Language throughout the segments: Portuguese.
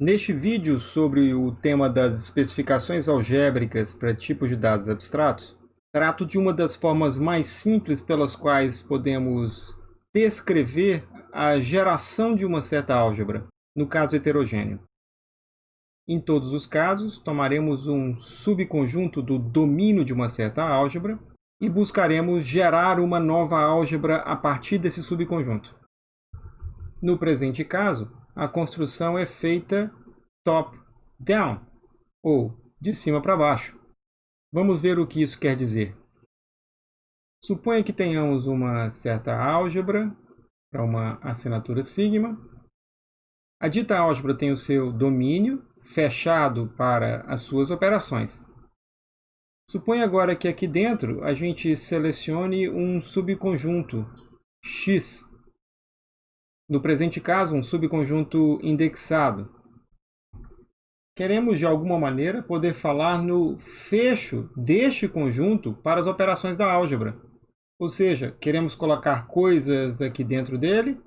Neste vídeo sobre o tema das especificações algébricas para tipos de dados abstratos, trato de uma das formas mais simples pelas quais podemos descrever a geração de uma certa álgebra, no caso heterogêneo. Em todos os casos, tomaremos um subconjunto do domínio de uma certa álgebra e buscaremos gerar uma nova álgebra a partir desse subconjunto. No presente caso, a construção é feita top-down, ou de cima para baixo. Vamos ver o que isso quer dizer. Suponha que tenhamos uma certa álgebra para uma assinatura sigma. A dita álgebra tem o seu domínio fechado para as suas operações. Suponha agora que aqui dentro a gente selecione um subconjunto X no presente caso, um subconjunto indexado. Queremos, de alguma maneira, poder falar no fecho deste conjunto para as operações da álgebra. Ou seja, queremos colocar coisas aqui dentro dele.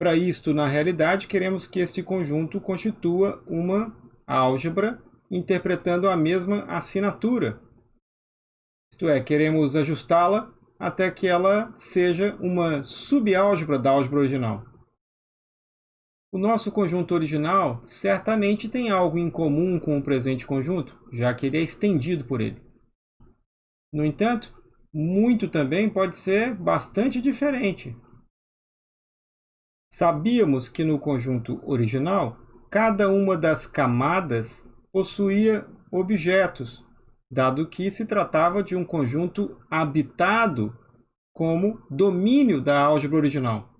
Para isto, na realidade, queremos que este conjunto constitua uma álgebra interpretando a mesma assinatura. Isto é, queremos ajustá-la até que ela seja uma subálgebra da álgebra original. O nosso conjunto original certamente tem algo em comum com o presente conjunto, já que ele é estendido por ele. No entanto, muito também pode ser bastante diferente. Sabíamos que no conjunto original, cada uma das camadas possuía objetos, dado que se tratava de um conjunto habitado como domínio da álgebra original.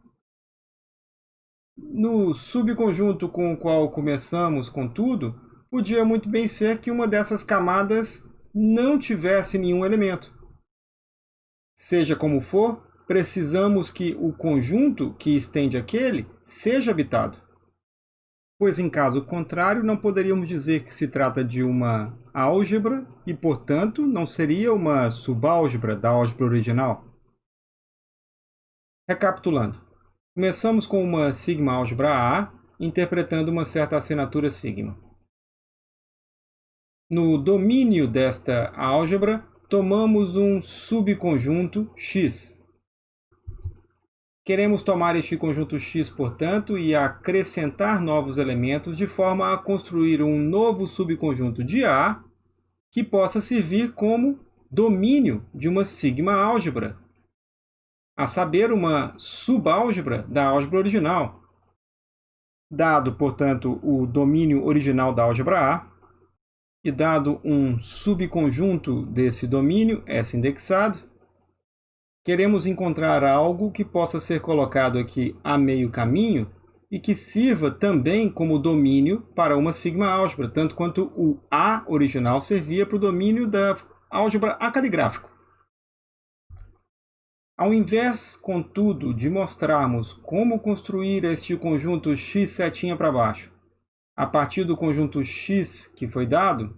No subconjunto com o qual começamos, contudo, podia muito bem ser que uma dessas camadas não tivesse nenhum elemento. Seja como for, precisamos que o conjunto que estende aquele seja habitado pois em caso contrário não poderíamos dizer que se trata de uma álgebra e, portanto, não seria uma subálgebra da álgebra original. Recapitulando, começamos com uma sigma álgebra A, interpretando uma certa assinatura sigma. No domínio desta álgebra, tomamos um subconjunto X, Queremos tomar este conjunto X, portanto, e acrescentar novos elementos de forma a construir um novo subconjunto de A que possa servir como domínio de uma sigma álgebra, a saber, uma subálgebra da álgebra original. Dado, portanto, o domínio original da álgebra A, e dado um subconjunto desse domínio, S indexado, Queremos encontrar algo que possa ser colocado aqui a meio caminho e que sirva também como domínio para uma sigma álgebra, tanto quanto o A original servia para o domínio da álgebra A caligráfico. Ao invés, contudo, de mostrarmos como construir este conjunto x setinha para baixo, a partir do conjunto x que foi dado,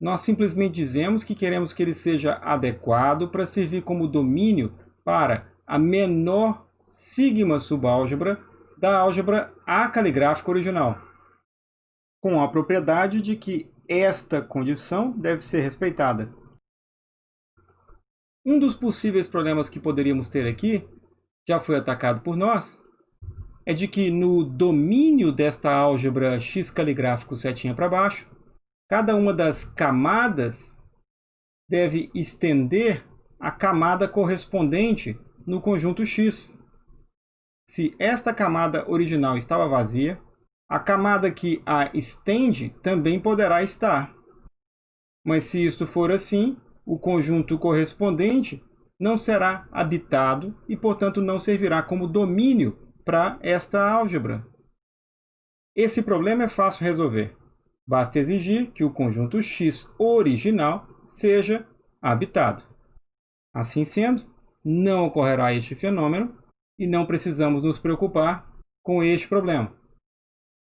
nós simplesmente dizemos que queremos que ele seja adequado para servir como domínio para a menor sigma subálgebra da álgebra A caligráfica original, com a propriedade de que esta condição deve ser respeitada. Um dos possíveis problemas que poderíamos ter aqui, já foi atacado por nós, é de que no domínio desta álgebra x caligráfico setinha para baixo, Cada uma das camadas deve estender a camada correspondente no conjunto X. Se esta camada original estava vazia, a camada que a estende também poderá estar. Mas se isto for assim, o conjunto correspondente não será habitado e, portanto, não servirá como domínio para esta álgebra. Esse problema é fácil resolver. Basta exigir que o conjunto X original seja habitado. Assim sendo, não ocorrerá este fenômeno e não precisamos nos preocupar com este problema.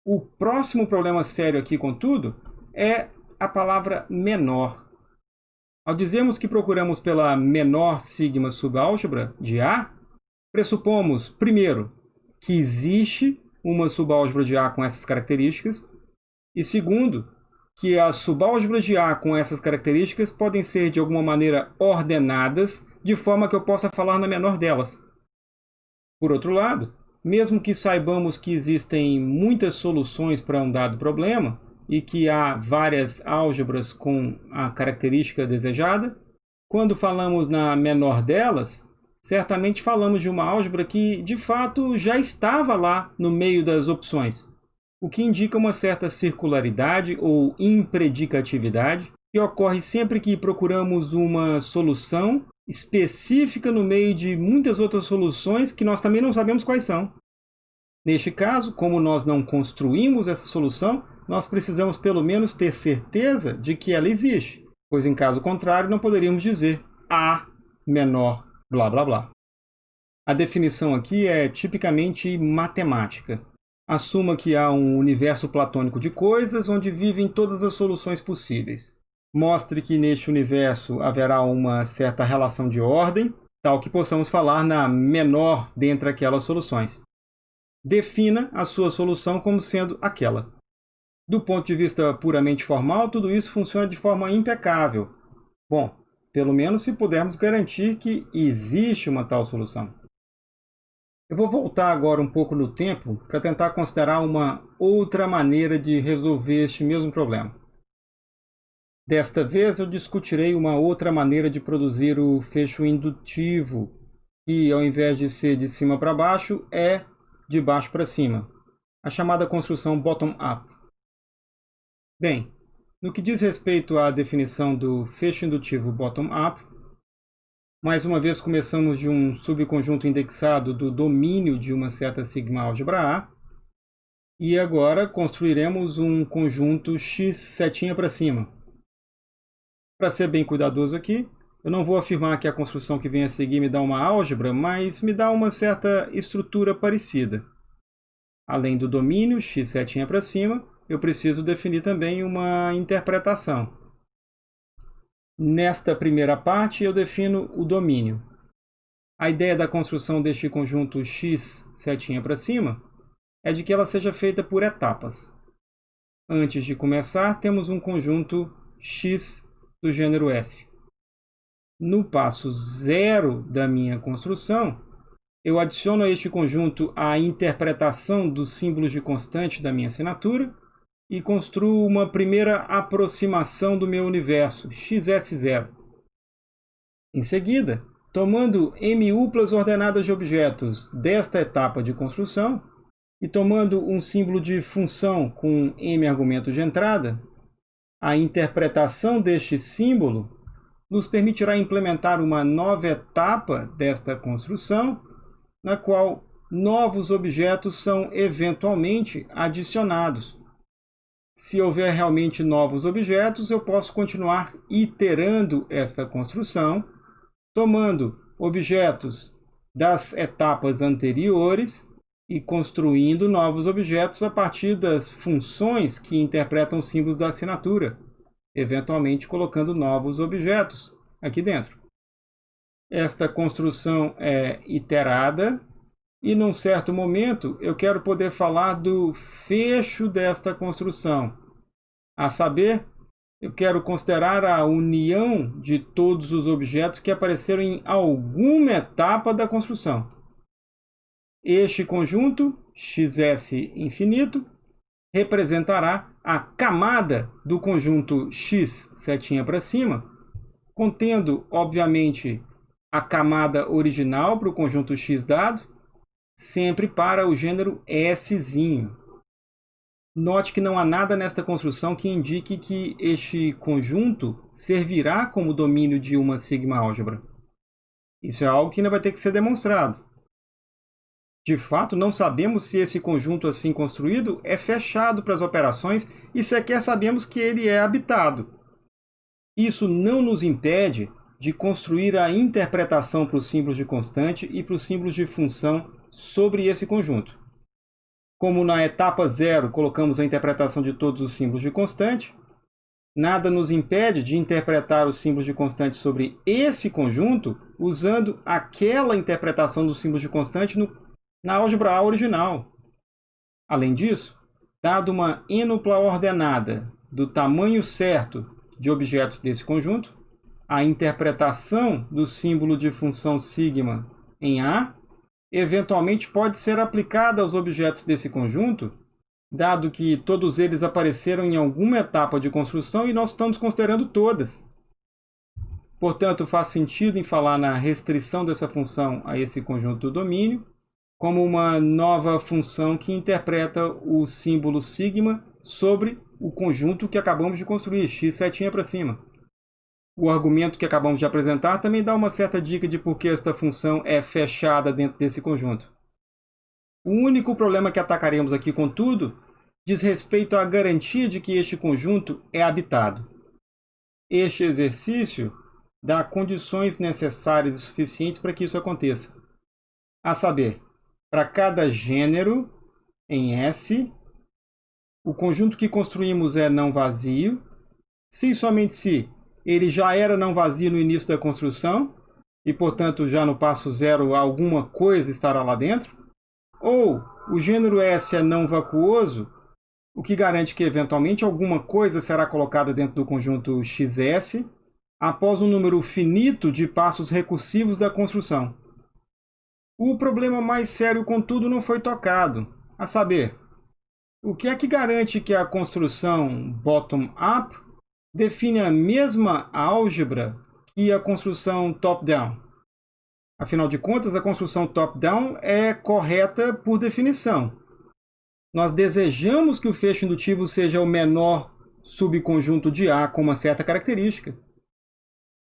O próximo problema sério aqui, contudo, é a palavra menor. Ao dizermos que procuramos pela menor sigma subálgebra de A, pressupomos, primeiro, que existe uma subálgebra de A com essas características. E segundo, que as subálgebras de A com essas características podem ser de alguma maneira ordenadas de forma que eu possa falar na menor delas. Por outro lado, mesmo que saibamos que existem muitas soluções para um dado problema e que há várias álgebras com a característica desejada, quando falamos na menor delas, certamente falamos de uma álgebra que, de fato, já estava lá no meio das opções, o que indica uma certa circularidade ou impredicatividade que ocorre sempre que procuramos uma solução específica no meio de muitas outras soluções que nós também não sabemos quais são. Neste caso, como nós não construímos essa solução, nós precisamos pelo menos ter certeza de que ela existe, pois em caso contrário não poderíamos dizer A menor blá blá blá. A definição aqui é tipicamente matemática. Assuma que há um universo platônico de coisas onde vivem todas as soluções possíveis mostre que neste universo haverá uma certa relação de ordem, tal que possamos falar na menor dentre aquelas soluções. Defina a sua solução como sendo aquela. Do ponto de vista puramente formal, tudo isso funciona de forma impecável. Bom, pelo menos se pudermos garantir que existe uma tal solução. Eu vou voltar agora um pouco no tempo para tentar considerar uma outra maneira de resolver este mesmo problema. Desta vez eu discutirei uma outra maneira de produzir o fecho indutivo, que ao invés de ser de cima para baixo, é de baixo para cima, a chamada construção bottom-up. Bem, no que diz respeito à definição do fecho indutivo bottom-up, mais uma vez começamos de um subconjunto indexado do domínio de uma certa sigma álgebra A, e agora construiremos um conjunto x setinha para cima, para ser bem cuidadoso aqui, eu não vou afirmar que a construção que vem a seguir me dá uma álgebra, mas me dá uma certa estrutura parecida. Além do domínio, x setinha para cima, eu preciso definir também uma interpretação. Nesta primeira parte, eu defino o domínio. A ideia da construção deste conjunto x setinha para cima é de que ela seja feita por etapas. Antes de começar, temos um conjunto x do gênero S. No passo zero da minha construção, eu adiciono a este conjunto a interpretação dos símbolos de constante da minha assinatura e construo uma primeira aproximação do meu universo, xs0. Em seguida, tomando M-uplas ordenadas de objetos desta etapa de construção e tomando um símbolo de função com M argumentos de entrada, a interpretação deste símbolo nos permitirá implementar uma nova etapa desta construção, na qual novos objetos são eventualmente adicionados. Se houver realmente novos objetos, eu posso continuar iterando esta construção, tomando objetos das etapas anteriores e construindo novos objetos a partir das funções que interpretam símbolos da assinatura, eventualmente colocando novos objetos aqui dentro. Esta construção é iterada e, num certo momento, eu quero poder falar do fecho desta construção. A saber, eu quero considerar a união de todos os objetos que apareceram em alguma etapa da construção. Este conjunto, xs infinito, representará a camada do conjunto x setinha para cima, contendo, obviamente, a camada original para o conjunto x dado, sempre para o gênero S. -zinho. Note que não há nada nesta construção que indique que este conjunto servirá como domínio de uma sigma álgebra. Isso é algo que ainda vai ter que ser demonstrado. De fato, não sabemos se esse conjunto assim construído é fechado para as operações e sequer sabemos que ele é habitado. Isso não nos impede de construir a interpretação para os símbolos de constante e para os símbolos de função sobre esse conjunto. Como na etapa zero colocamos a interpretação de todos os símbolos de constante, nada nos impede de interpretar os símbolos de constante sobre esse conjunto usando aquela interpretação dos símbolos de constante no na álgebra A original. Além disso, dado uma enupla ordenada do tamanho certo de objetos desse conjunto, a interpretação do símbolo de função sigma em A eventualmente pode ser aplicada aos objetos desse conjunto, dado que todos eles apareceram em alguma etapa de construção e nós estamos considerando todas. Portanto, faz sentido em falar na restrição dessa função a esse conjunto do domínio, como uma nova função que interpreta o símbolo sigma sobre o conjunto que acabamos de construir, x setinha para cima. O argumento que acabamos de apresentar também dá uma certa dica de por que esta função é fechada dentro desse conjunto. O único problema que atacaremos aqui, contudo, diz respeito à garantia de que este conjunto é habitado. Este exercício dá condições necessárias e suficientes para que isso aconteça. A saber, para cada gênero em S, o conjunto que construímos é não vazio, se somente se ele já era não vazio no início da construção, e portanto já no passo zero alguma coisa estará lá dentro, ou o gênero S é não vacuoso, o que garante que eventualmente alguma coisa será colocada dentro do conjunto XS após um número finito de passos recursivos da construção. O problema mais sério, contudo, não foi tocado, a saber, o que é que garante que a construção bottom-up define a mesma álgebra que a construção top-down. Afinal de contas, a construção top-down é correta por definição. Nós desejamos que o fecho indutivo seja o menor subconjunto de A com uma certa característica.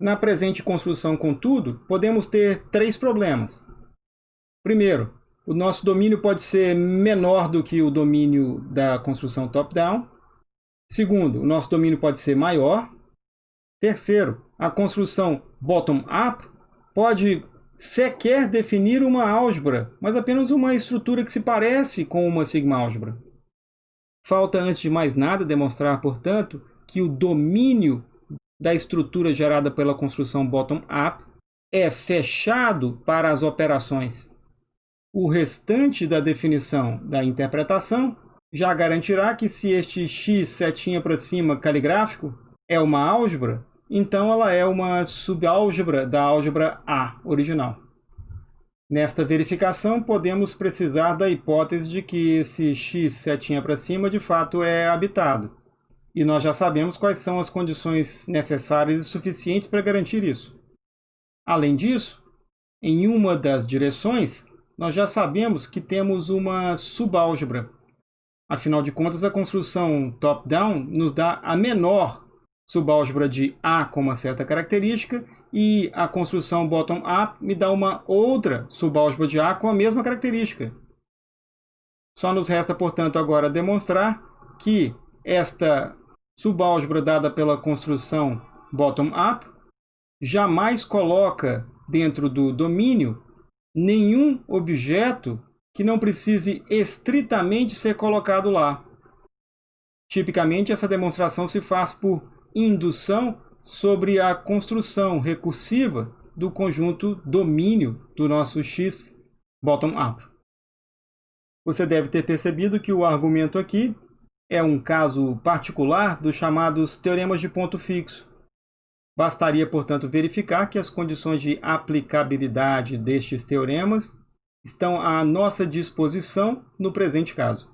Na presente construção, contudo, podemos ter três problemas. Primeiro, o nosso domínio pode ser menor do que o domínio da construção top-down. Segundo, o nosso domínio pode ser maior. Terceiro, a construção bottom-up pode sequer definir uma álgebra, mas apenas uma estrutura que se parece com uma sigma-álgebra. Falta, antes de mais nada, demonstrar, portanto, que o domínio da estrutura gerada pela construção bottom-up é fechado para as operações. O restante da definição da interpretação já garantirá que se este x setinha para cima caligráfico é uma álgebra, então ela é uma subálgebra da álgebra A original. Nesta verificação, podemos precisar da hipótese de que esse x setinha para cima de fato é habitado. E nós já sabemos quais são as condições necessárias e suficientes para garantir isso. Além disso, em uma das direções, nós já sabemos que temos uma subálgebra Afinal de contas, a construção top-down nos dá a menor subálgebra de A com uma certa característica e a construção bottom-up me dá uma outra subálgebra de A com a mesma característica. Só nos resta, portanto, agora demonstrar que esta subálgebra dada pela construção bottom-up jamais coloca dentro do domínio nenhum objeto que não precise estritamente ser colocado lá. Tipicamente, essa demonstração se faz por indução sobre a construção recursiva do conjunto domínio do nosso x bottom-up. Você deve ter percebido que o argumento aqui é um caso particular dos chamados teoremas de ponto fixo. Bastaria, portanto, verificar que as condições de aplicabilidade destes teoremas estão à nossa disposição no presente caso.